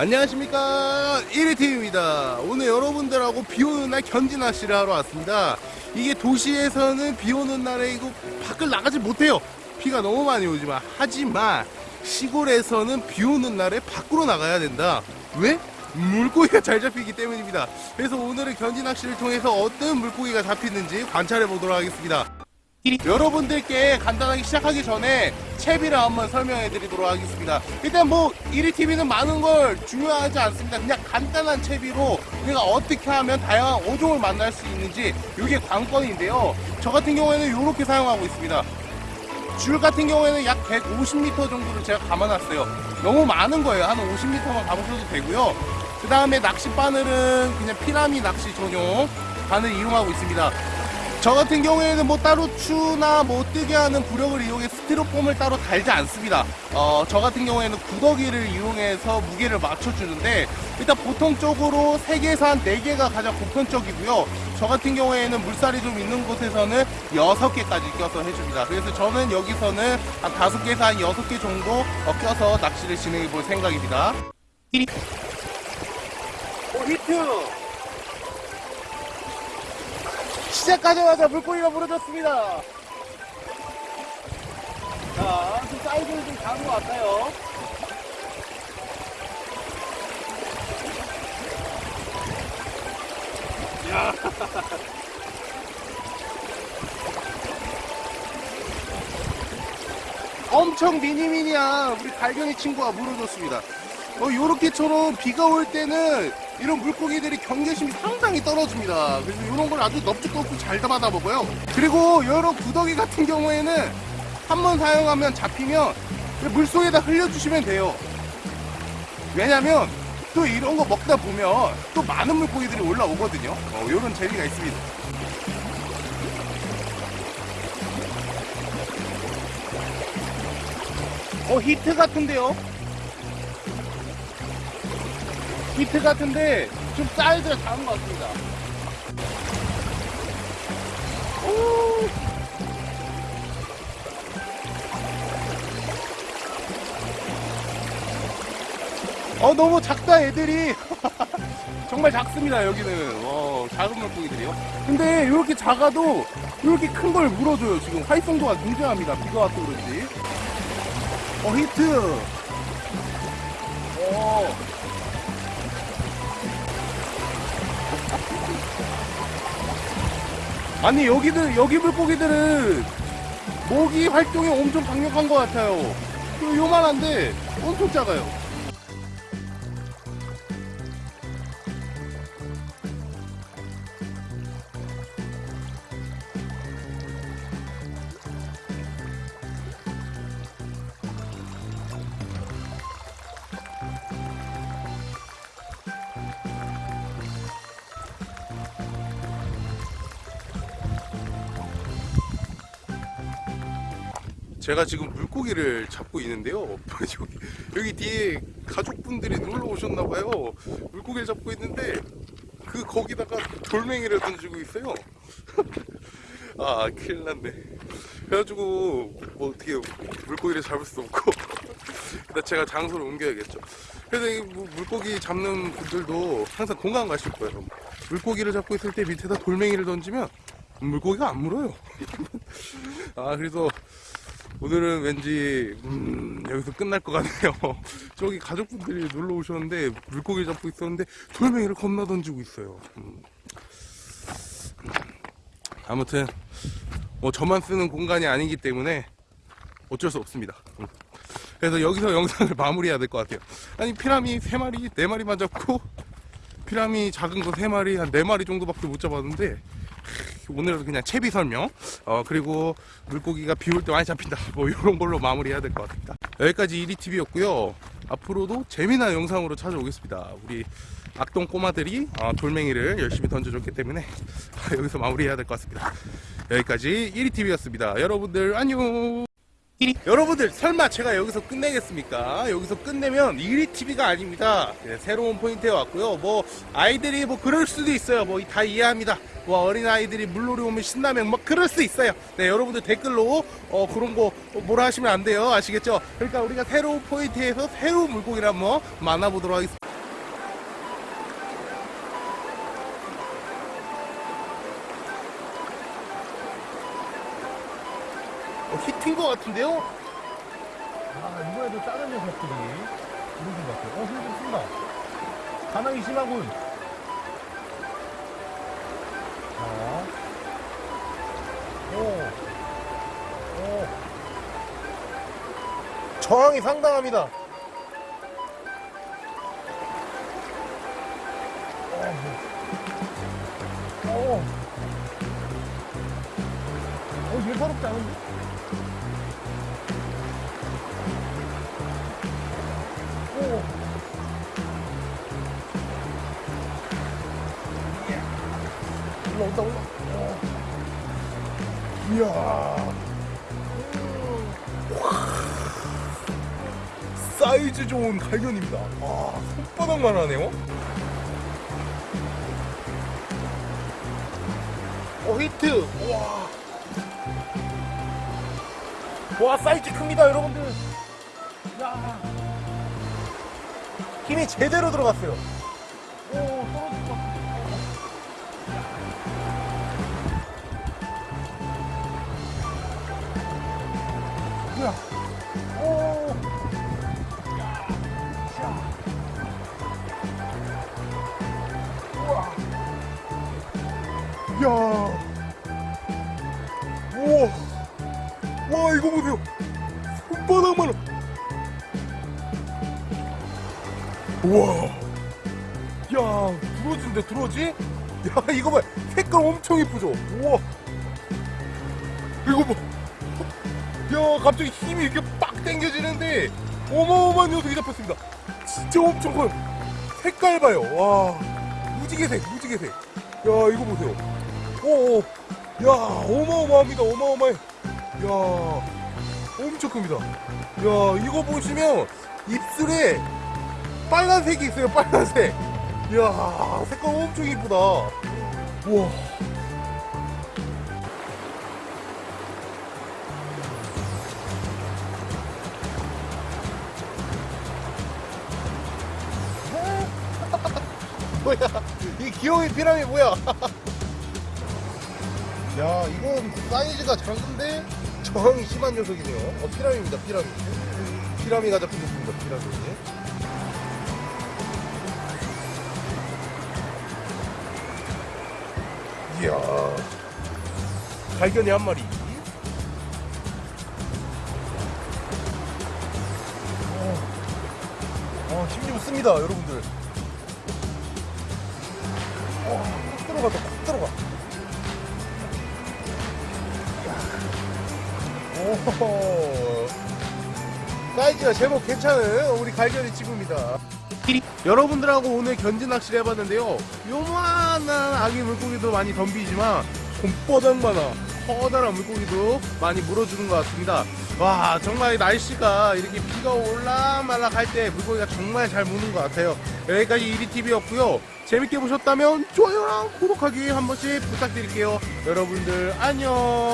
안녕하십니까. 1위팀입니다. 오늘 여러분들하고 비오는 날 견지 낚시를 하러 왔습니다. 이게 도시에서는 비오는 날에 이거 밖을 나가지 못해요. 비가 너무 많이 오지만. 하지만 시골에서는 비오는 날에 밖으로 나가야 된다. 왜? 물고기가 잘 잡히기 때문입니다. 그래서 오늘은 견지 낚시를 통해서 어떤 물고기가 잡히는지 관찰해 보도록 하겠습니다 여러분들께 간단하게 시작하기 전에 채비를 한번 설명해 드리도록 하겠습니다. 일단 뭐 1위 TV는 많은 걸 중요하지 않습니다. 그냥 간단한 채비로 우리가 어떻게 하면 다양한 어종을 만날 수 있는지 이게 관건인데요. 저 같은 경우에는 이렇게 사용하고 있습니다. 줄 같은 경우에는 약 150m 정도를 제가 감아놨어요. 너무 많은 거예요. 한 50m만 감으셔도 되고요. 그 다음에 낚시 바늘은 그냥 피라미 낚시 전용 바늘 이용하고 있습니다. 저 같은 경우에는 뭐 따로 추나 뭐 뜨게 하는 부력을 이용해 스티로폼을 따로 달지 않습니다. 어, 저 같은 경우에는 구더기를 이용해서 무게를 맞춰주는데 일단 보통적으로 3개에서 한 4개가 가장 보편적이고요. 저 같은 경우에는 물살이 좀 있는 곳에서는 6개까지 껴서 해줍니다. 그래서 저는 여기서는 한 5개에서 한 6개 정도 어, 껴서 낚시를 진행해 볼 생각입니다. 오, 히트! 시작하자마자 물고기가 물어졌습니다. 자, 좀 사이즈를 좀 작은 것 같아요. 야. 엄청 미니미니한 우리 갈견이 친구가 물어줬습니다. 어, 요렇게처럼 비가 올 때는 이런 물고기들이 경계심이 상당히 떨어집니다. 그래서 이런 걸 아주 넙죽넙죽 잘 담아다 먹어요. 그리고 이런 구더기 같은 경우에는 한 번 사용하면 잡히면 물속에다 흘려주시면 돼요. 왜냐면 또 이런 거 먹다 보면 또 많은 물고기들이 올라오거든요. 어, 이런 재미가 있습니다. 어, 히트 같은데요? 히트 같은데 좀 사이즈가 작은 것 같습니다. 오. 어 너무 작다 애들이. 정말 작습니다 여기는. 어, 작은 물고기들이요. 근데 이렇게 작아도 이렇게 큰 걸 물어줘요 지금. 활성도가 굉장합니다. 비가 와서 그런지. 어 히트. 어 아니 여기들 여기 물고기들은 모기 활동이 엄청 강력한 것 같아요. 요- 요만한데 엄청 작아요. 제가 지금 물고기를 잡고 있는데요. 여기, 여기 뒤에 가족분들이 놀러 오셨나봐요. 물고기를 잡고 있는데 그 거기다가 돌멩이를 던지고 있어요. 아 큰일 났네. 그래가지고 뭐 어떻게 물고기를 잡을 수 없고 일단 제가 장소를 옮겨야겠죠. 그래서 물고기 잡는 분들도 항상 공감 가실 거예요. 물고기를 잡고 있을 때 밑에다 돌멩이를 던지면 물고기가 안 물어요. 아 그래서 오늘은 왠지 음, 여기서 끝날 것 같네요. 저기 가족분들이 놀러 오셨는데 물고기 잡고 있었는데 돌멩이를 겁나 던지고 있어요. 음. 아무튼 뭐 저만 쓰는 공간이 아니기 때문에 어쩔 수 없습니다. 음. 그래서 여기서 영상을 마무리해야 될 것 같아요. 아니 피라미 세 마리, 네 마리만 잡고 피라미 작은 거세 마리, 한네 마리 정도밖에 못 잡았는데 오늘은 그냥 채비 설명. 어 그리고 물고기가 비올 때 많이 잡힌다. 뭐 이런 걸로 마무리해야 될 것 같습니다. 여기까지 1위TV였고요. 앞으로도 재미난 영상으로 찾아오겠습니다. 우리 악동 꼬마들이 어, 돌멩이를 열심히 던져줬기 때문에 여기서 마무리해야 될 것 같습니다. 여기까지 1위TV였습니다. 여러분들 안녕 여러분들 설마 제가 여기서 끝내겠습니까? 여기서 끝내면 1위 TV가 아닙니다. 네, 새로운 포인트에 왔고요. 뭐 아이들이 뭐 그럴 수도 있어요. 뭐 다 이해합니다. 뭐 어린 아이들이 물놀이 오면 신나면 뭐 그럴 수 있어요. 네, 여러분들 댓글로 어 그런 거 뭐라 하시면 안 돼요. 아시겠죠? 그러니까 우리가 새로운 포인트에서 새로운 물고기를 한번 만나보도록 하겠습니다. 히트인 것 같은데요? 아 이번에도 다른 녀석들이 이러신 것 같아요 어 힘좀 쓴다 반항이 심하군 자 오. 오. 저항이 상당합니다 어, 어. 어, 예사롭지 않은데? 올라온다, 올라. 어. 이야. 사이즈 좋은 갈겨니입니다. 아, 손바닥만 하네요. 어, 히트! 와. 와, 사이즈 큽니다, 여러분들. 야. 힘이 제대로 들어갔어요. 오, 떨어질 우와. 야, 들어진데 들어지? 야, 이거 봐. 색깔 엄청 이쁘죠? 우와. 이거 봐. 야, 갑자기 힘이 이렇게 빡 당겨지는데 어마어마한 녀석이 잡혔습니다. 진짜 엄청 커요. 색깔 봐요. 와. 무지개색, 무지개색. 야, 이거 보세요. 오, 오. 야, 어마어마합니다. 어마어마해. 야, 엄청 큽니다. 야, 이거 보시면 입술에 빨간색이 있어요. 빨간색. 이야, 색깔 엄청 이쁘다. 우와. 뭐야? 이 귀여운 피라미 뭐야? 야, 이건 사이즈가 작은데 저항이 심한 녀석이네요. 어, 피라미입니다, 피라미. 피라미가 잡힌 녀석입니다, 피라미. 이야. 갈견이 한 마리. 어, 어, 힘좀 씁니다, 여러분들. 어, 콕 들어가다, 콕 들어가. 오, 사이즈가 제법 괜찮은 우리 갈견이 친구입니다. 여러분들하고 오늘 견지 낚시를 해봤는데요. 요만한 아기 물고기도 많이 덤비지만 손바닥만한 커다란 물고기도 많이 물어주는 것 같습니다. 와 정말 날씨가 이렇게 비가 올라말락 할 때 물고기가 정말 잘 무는 것 같아요. 여기까지 이리TV였고요. 재밌게 보셨다면 좋아요랑 구독하기 한 번씩 부탁드릴게요. 여러분들 안녕.